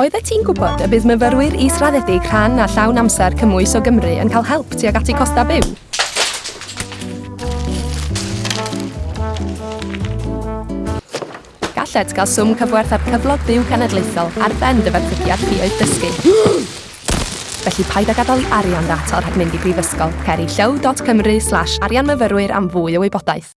Oeddet ti'n gwybod y bydd myfyrwyr israddedig rhan a llawn amser cymwys o Gymru yn cael help tuag at eu costa byw? Gallet gael swm cyfwerth ar cyflog byw cenedlaethol ar ben dy ferthygiad chi oedd dysgu. Felly paid â gadael i arian ddata rhag mynd i brifysgol. Ceri llew.cymru slash arianmyfyrwyr am fwy o wybodaeth.